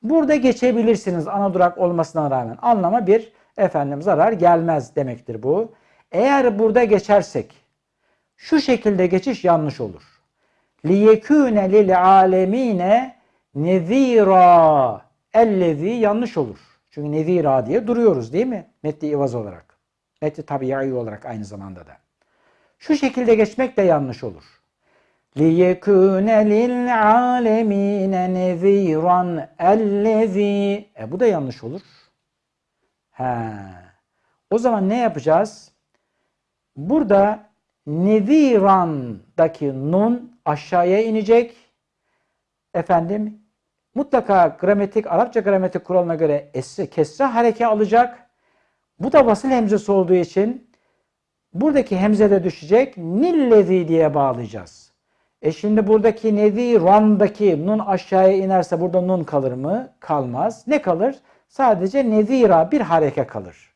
Burada geçebilirsiniz ana durak olmasına rağmen. Anlama bir efendim zarar gelmez demektir bu. Eğer burada geçersek şu şekilde geçiş yanlış olur. Lil alemine nezira ellezi yanlış olur. Çünkü nezira diye duruyoruz değil mi? Metni ivaz olarak. Metni tabi'i olarak aynı zamanda da. Şu şekilde geçmek de yanlış olur. لِيَكُونَ لِلْعَالَمِينَ نَذ۪يرًا اَلَّذ۪ي E bu da yanlış olur. He. O zaman ne yapacağız? Burada neziran'daki nun aşağıya inecek. Efendim mutlaka gramatik, Arapça gramatik kuralına göre esre, kesre hareke alacak. Bu da vasıl hemzesi olduğu için buradaki hemze de düşecek. Nillezi diye bağlayacağız. E şimdi buradaki neziran'daki nun aşağıya inerse burada nun kalır mı? Kalmaz. Ne kalır? Sadece nezira bir hareke kalır.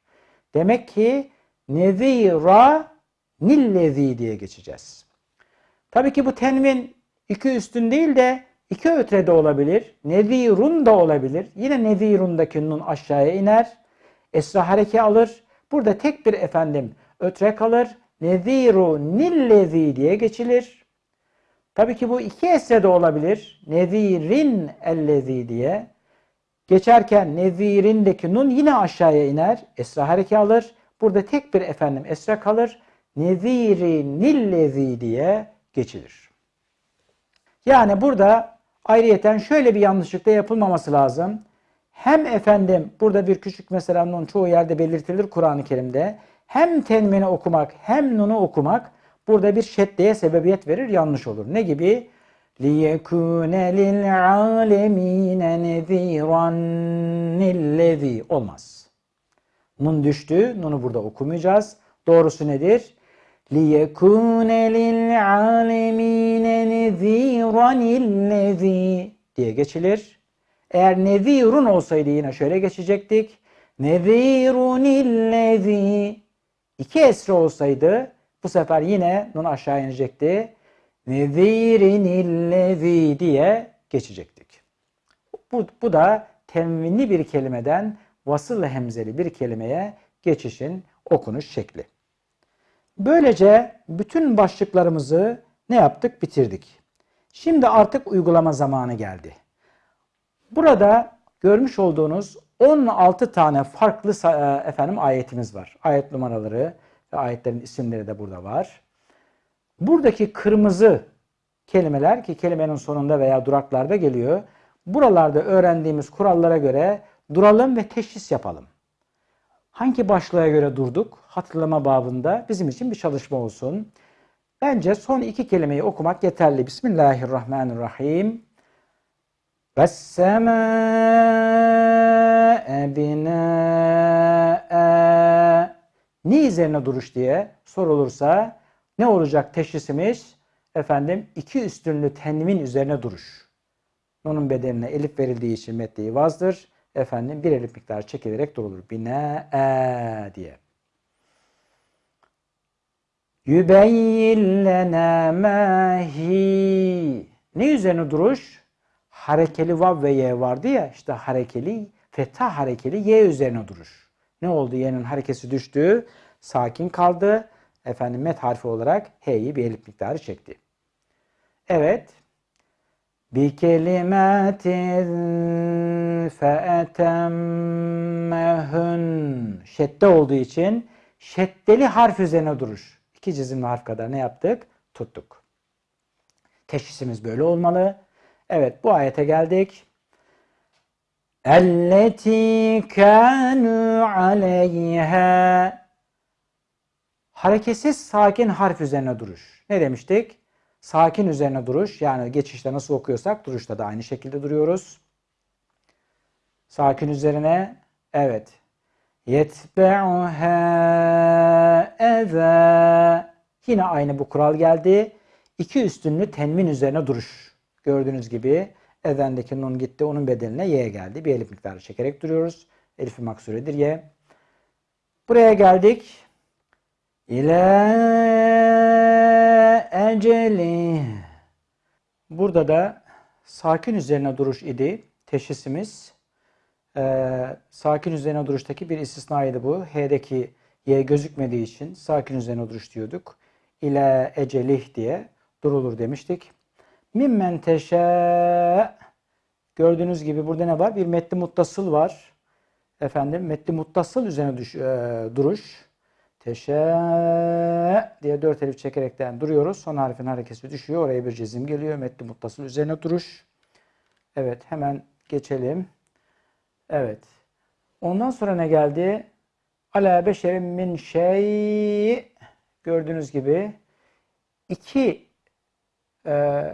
Demek ki nezira nillezi diye geçeceğiz. Tabii ki bu tenvin iki üstün değil de iki ötre de olabilir. Nezirun da olabilir. Yine nezirundaki nun aşağıya iner. Esra hareke alır. Burada tek bir efendim ötre kalır. Neziru nillezi diye geçilir. Tabii ki bu iki esre de olabilir. Nezirin ellezi diye. Geçerken nezirindeki nun yine aşağıya iner. Esra hareke alır. Burada tek bir efendim esra kalır. Neziri nillezi diye geçilir. Yani burada ayrıyeten şöyle bir yanlışlık da yapılmaması lazım. Hem efendim burada bir küçük mesela nun çoğu yerde belirtilir Kur'an-ı Kerim'de. Hem tenmini okumak hem nunu okumak burada bir şeddeye sebebiyet verir yanlış olur. Ne gibi? لِيَكُونَ لِلْعَالَمِينَ نَذ۪يرًا الَّذ۪ي Olmaz. Nun düştü. Nunu burada okumayacağız. Doğrusu nedir? لِيَكُونَ لِلْعَالَمِينَ نَذ۪يرًا الَّذ۪ي diye geçilir. Eğer nevirun olsaydı yine şöyle geçecektik. Nevirun illezi iki esre olsaydı bu sefer yine nun aşağı inecekti. Nevirin illezi diye geçecektik. Bu, bu da temvinli bir kelimeden vasıl hemzeli bir kelimeye geçişin okunuş şekli. Böylece bütün başlıklarımızı ne yaptık? Bitirdik. Şimdi artık uygulama zamanı geldi. Burada görmüş olduğunuz 16 tane farklı e, efendim ayetimiz var. Ayet numaraları ve ayetlerin isimleri de burada var. Buradaki kırmızı kelimeler ki kelimenin sonunda veya duraklarda geliyor. Buralarda öğrendiğimiz kurallara göre duralım ve teşhis yapalım Hangi başlığa göre durduk? Hatırlama babında bizim için bir çalışma olsun. Bence son iki kelimeyi okumak yeterli. Bismillahirrahmanirrahim. وَالسَّمَاءَ بِنَاءً Ne üzerine duruş diye sorulursa ne olacak teşhisimiz? Efendim iki üstünlü tenvin üzerine duruş. Nunun bedenine elif verildiği için metni vazdır. Efendim bir elif çekilerek durulur. Bina diye. Yübeyyin lena mahi. Ne üzerine duruş? harekeli vav ve ye vardı ya işte harekeli fetha harekeli ye üzerine duruş. Ne oldu? Y'nin harekesi düştü. Sakin kaldı. Efendim met harfi olarak h'yi bir elif miktarı çekti. Evet. Kelimatin feetemmehun şedde olduğu için şeddeli harf üzerine duruş. İki cizimli harf kadar ne yaptık? Tuttuk. Teşhisimiz böyle olmalı. Evet bu ayete geldik. Elleti kanu aleyha Hareketsiz sakin harf üzerine duruş. Ne demiştik? Sakin üzerine duruş. Yani geçişte nasıl okuyorsak duruşta da aynı şekilde duruyoruz. Sakin üzerine evet. Yetbe'uha eze Yine aynı bu kural geldi. İki üstünlü tenmin üzerine duruş. Gördüğünüz gibi ezendeki nun gitti. Onun bedeline y geldi. Bir elif miktarı çekerek duruyoruz. Elif-i maksuredir y. Buraya geldik. İle eceli. Burada da sakin üzerine duruş idi. Teşhisimiz. Ee, sakin üzerine duruştaki bir istisnaydı bu. H'deki y gözükmediği için sakin üzerine duruş diyorduk. İle ecelih diye durulur demiştik. Mimmen teşe gördüğünüz gibi burada ne var? Bir metni muttasıl var. Efendim metni muttasıl üzerine düş, e, duruş. Teşe diye dört elif çekerekten duruyoruz. Son harfin hareketi düşüyor. Oraya bir cezim geliyor. Metni muttasıl üzerine duruş. Evet hemen geçelim. Evet. Ondan sonra ne geldi? Ala beşerin min şey gördüğünüz gibi iki e,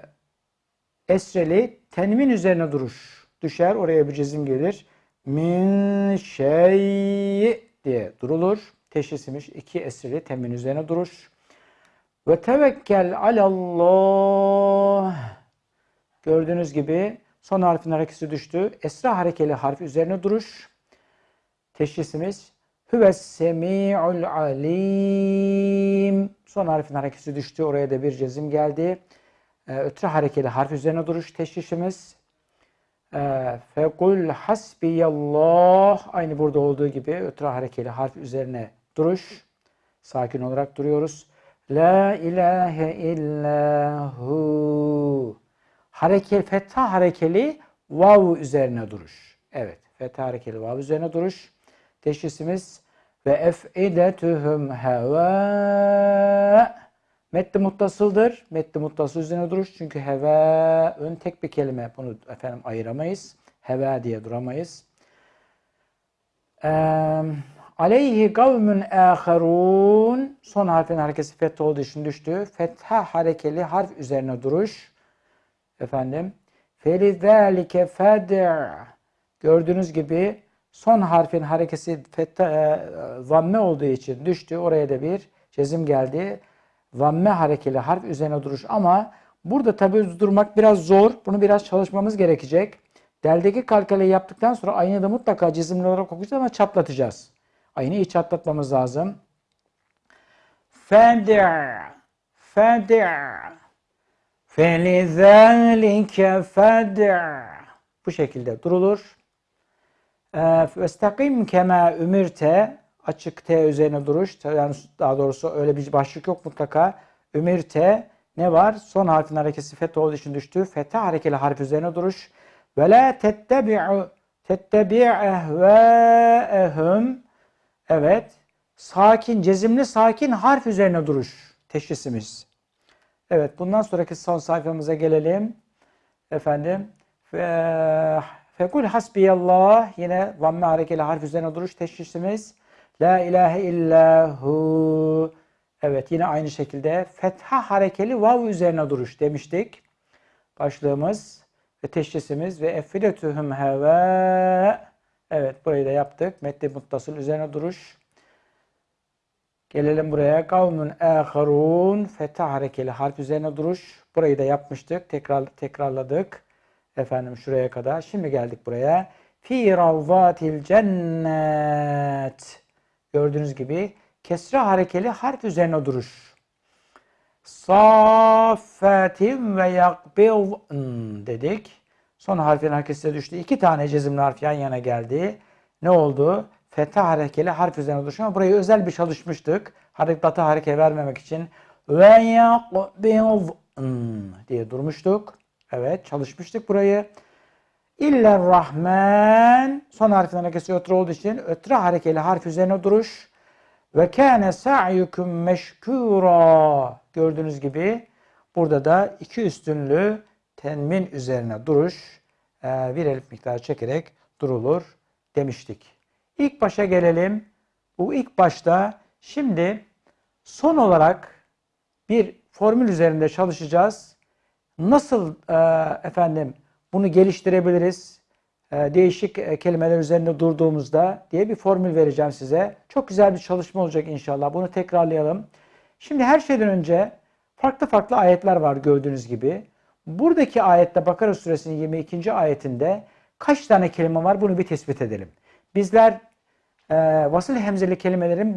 esreli tenmin üzerine duruş düşer. Oraya bir cezim gelir. Min şey diye durulur. Teşhisimiz iki esreli tenmin üzerine duruş. Ve tevekkel alallah. Gördüğünüz gibi son harfin harekesi düştü. Esra harekeli harf üzerine duruş. Teşhisimiz Hüves semi'ul alim. Son harfin harekesi düştü. Oraya da bir cezim geldi e, ötre harekeli harf üzerine duruş teşhişimiz. E, Fekul hasbiyallah aynı burada olduğu gibi ötre harekeli harf üzerine duruş. Sakin olarak duruyoruz. La ilahe illahu. Hareke, fetha harekeli vav üzerine duruş. Evet. Fetha harekeli vav üzerine duruş. Teşhisimiz ve ef'idetuhum heva Metni muttasıldır. Metni muttasıl üzerine duruş. Çünkü heve ön tek bir kelime. Bunu efendim ayıramayız. Heve diye duramayız. Eee aleyhi kavmün âherûn son harfin harekesi feth olduğu için düştü. Fetha harekeli harf üzerine duruş. Efendim. Felizâlike fed'a Gördüğünüz gibi son harfin harekesi fetha, e, zamme olduğu için düştü. Oraya da bir cezim geldi. Zamme harekeli harf üzerine duruş ama burada tabi durmak biraz zor. Bunu biraz çalışmamız gerekecek. Deldeki kalkaleyi yaptıktan sonra aynı da mutlaka cizimli olarak okuyacağız ama çatlatacağız. Aynı iyi çatlatmamız lazım. Fed'a Fed'a Felizâlike fed'a Bu şekilde durulur. Vestakim kema ümirte açık T üzerine duruş. Yani daha doğrusu öyle bir başlık yok mutlaka. Ümirte ne var? Son harfin harekesi fetha olduğu için düştü. Fetha harekeli harf üzerine duruş. Ve la tettebi'u tettebi' ehvâehum Evet. Sakin, cezimli sakin harf üzerine duruş. Teşhisimiz. Evet. Bundan sonraki son sayfamıza gelelim. Efendim. Fe, fekul hasbiyallah. Yine vamme harekeli harf üzerine duruş teşhisimiz. La ilahe illahu. Evet. Yine aynı şekilde fetha harekeli vav üzerine duruş demiştik. Başlığımız ve teşhisimiz ve effidetühüm heve Evet burayı da yaptık. Metni muttasıl üzerine duruş. Gelelim buraya. Kavmun âharûn fetha harekeli harf üzerine duruş. Burayı da yapmıştık. Tekrar tekrarladık. Efendim şuraya kadar. Şimdi geldik buraya. Fi ravvatil cennet. Gördüğünüz gibi kesre harekeli harf üzerine duruş. Saffetin ve yakbil dedik. Son harfin hareketine düştü. İki tane cezimli harf yan yana geldi. Ne oldu? Fetha harekeli harf üzerine düşüyor. Ama burayı özel bir çalışmıştık. Harekata hareket vermemek için. Ve yakbil diye durmuştuk. Evet çalışmıştık burayı. İller Rahman son harfin hareketi ötre olduğu için ötre harekeli harf üzerine duruş. Ve kâne sa'yukum meşkûrâ. Gördüğünüz gibi burada da iki üstünlü tenmin üzerine duruş e, bir elif miktarı çekerek durulur demiştik. İlk başa gelelim. Bu ilk başta şimdi son olarak bir formül üzerinde çalışacağız. Nasıl e, efendim bunu geliştirebiliriz? E, değişik kelimeler üzerinde durduğumuzda diye bir formül vereceğim size. Çok güzel bir çalışma olacak inşallah. Bunu tekrarlayalım. Şimdi her şeyden önce farklı farklı ayetler var gördüğünüz gibi. Buradaki ayette Bakara suresinin 22. ayetinde kaç tane kelime var bunu bir tespit edelim. Bizler e, vasıl hemzeli kelimelerin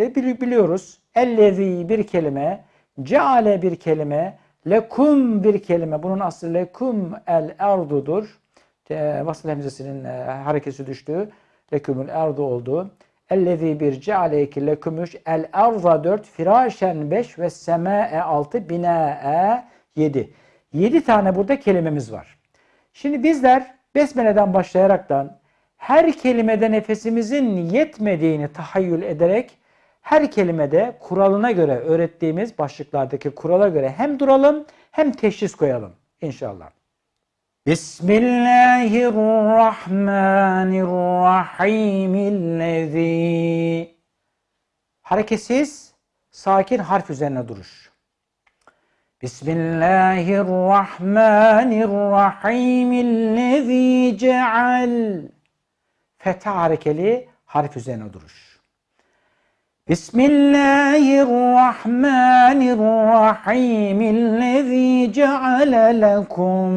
e, biliyoruz. Ellezi bir kelime, ceale bir kelime, lekum bir kelime. Bunun aslı lekum el erdudur. E, vasıl hemzesinin e, harekesi düştüğü lekumul erdu oldu. Ellezi bir ceale iki lekumuş el erza dört firaşen beş ve sema'e altı bina'e yedi. 7 tane burada kelimemiz var. Şimdi bizler Besmele'den başlayaraktan her kelimede nefesimizin yetmediğini tahayyül ederek her kelimede kuralına göre öğrettiğimiz başlıklardaki kurala göre hem duralım hem teşhis koyalım inşallah. Bismillahirrahmanirrahim. Hareketsiz, sakin harf üzerine duruş. بسم الله الرحمن الرحيم الذي جعل. فتعرك لي حرف زين ودروش. بسم الله الرحمن الرحيم الذي جعل لكم.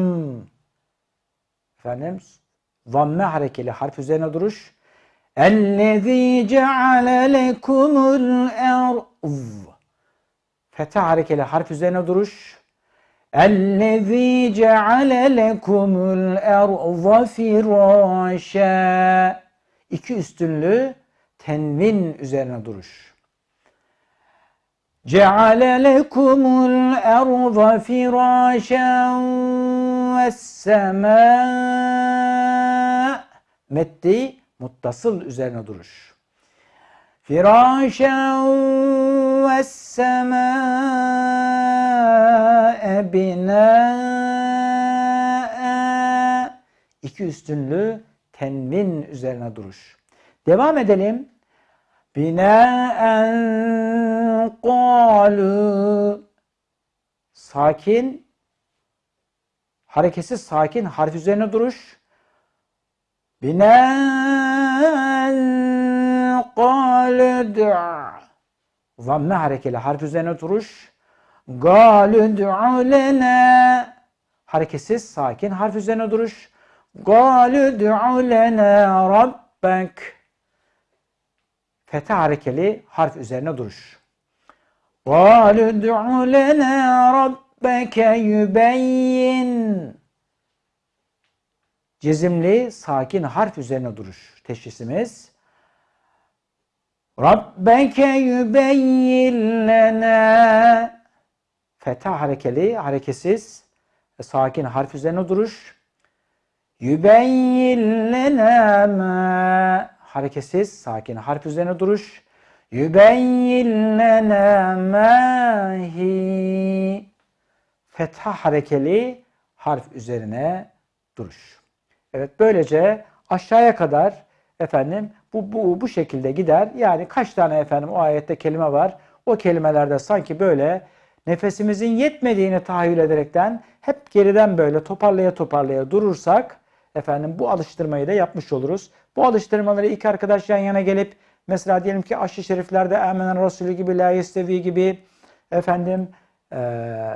فنمس ضم حرك لي حرف زين ودروش. الذي جعل لكم الأرض. Fetha harekeli harf üzerine duruş. اَلَّذ۪ي جَعَلَ لَكُمُ الْاَرْضَ فِرَاشًا İki üstünlü tenvin üzerine duruş. جَعَلَ لَكُمُ الْاَرْضَ فِرَاشًا وَالسَّمَاء Meddi muttasıl üzerine duruş. Ve semâ binâe. İki üstünlü tenvin üzerine duruş. Devam edelim. Binaen qalu. Sakin, hareketsiz sakin harf üzerine duruş. Binaen Kâle du'a. Zamme harekeli harf üzerine oturuş. Gâle du'a lene. Hareketsiz sakin harf üzerine duruş. Gâle du'a lene rabbek. Fete harekeli harf üzerine duruş. Gâle du'a lene rabbeke yübeyyin. Cezimli sakin harf üzerine duruş. Teşhisimiz. Rabbeke yübeyyin lene. Feta harekeli, harekesiz. E, sakin harf üzerine duruş. Yübeyyin lene me. Harekesiz, sakin harf üzerine duruş. Yübeyyin lene mehi. Fetha harekeli harf üzerine duruş. Evet böylece aşağıya kadar efendim bu, bu, bu şekilde gider. Yani kaç tane efendim o ayette kelime var. O kelimelerde sanki böyle nefesimizin yetmediğini tahayyül ederekten hep geriden böyle toparlaya toparlaya durursak efendim bu alıştırmayı da yapmış oluruz. Bu alıştırmaları iki arkadaş yan yana gelip Mesela diyelim ki aşı şeriflerde Emenen Resulü gibi, La Yestevi gibi efendim ee,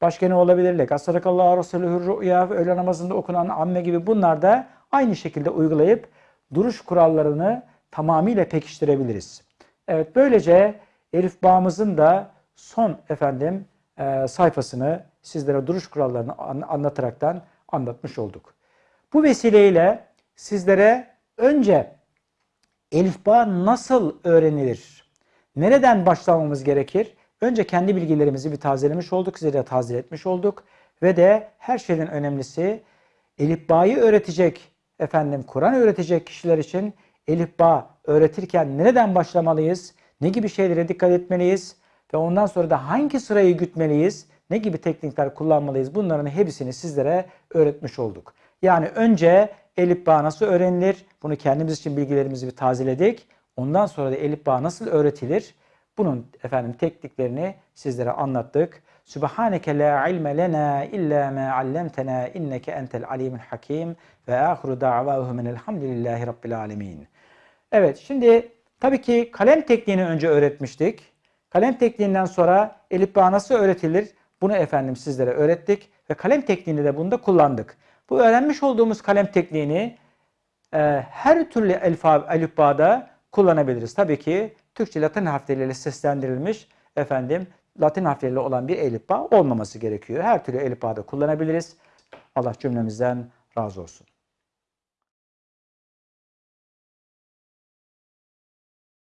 başka ne olabilir? Lekasarakallahu Resulühür Rü'ya öğle namazında okunan amme gibi bunlar da aynı şekilde uygulayıp duruş kurallarını tamamıyla pekiştirebiliriz. Evet böylece Elif bağımızın da son efendim e, sayfasını sizlere duruş kurallarını an, anlataraktan anlatmış olduk. Bu vesileyle sizlere önce Elifba nasıl öğrenilir? Nereden başlamamız gerekir? Önce kendi bilgilerimizi bir tazelemiş olduk, size de taze etmiş olduk. Ve de her şeyden önemlisi Elifba'yı öğretecek, efendim Kur'an öğretecek kişiler için Elifba öğretirken nereden başlamalıyız? Ne gibi şeylere dikkat etmeliyiz? Ve ondan sonra da hangi sırayı gütmeliyiz? Ne gibi teknikler kullanmalıyız? Bunların hepsini sizlere öğretmiş olduk. Yani önce elif bağ nasıl öğrenilir? Bunu kendimiz için bilgilerimizi bir tazeledik. Ondan sonra da elif bağ nasıl öğretilir? Bunun efendim tekniklerini sizlere anlattık. Subhaneke la ilme lena illa ma allamtena inneke entel alimul hakim ve ahiru da'vahumun elhamdülillahi rabbil alamin. Evet şimdi tabii ki kalem tekniğini önce öğretmiştik. Kalem tekniğinden sonra elif bağ nasıl öğretilir? Bunu efendim sizlere öğrettik ve kalem tekniğini de bunda kullandık. Bu öğrenmiş olduğumuz kalem tekniğini e, her türlü elifbada kullanabiliriz. Tabii ki Türkçe Latin harfleriyle seslendirilmiş efendim Latin harfleriyle olan bir elifba olmaması gerekiyor. Her türlü elifbada kullanabiliriz. Allah cümlemizden razı olsun.